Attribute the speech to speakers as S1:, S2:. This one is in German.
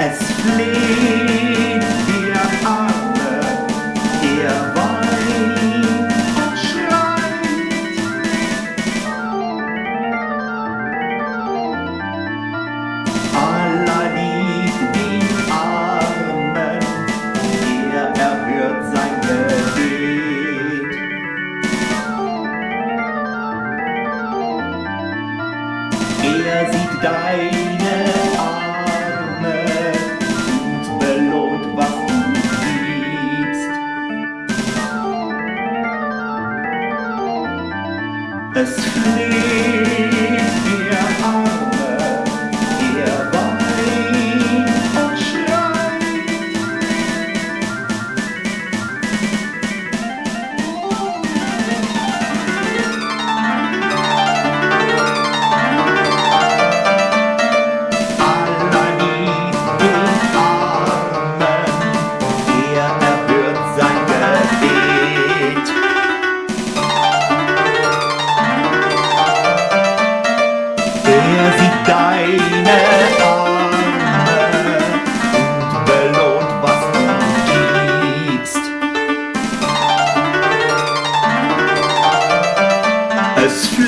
S1: Es fleht ihr alle, ihr weint und schreit. Allah liebt den Armen, ihr erhört sein Gebet. Er sieht dein es fleht. Parce que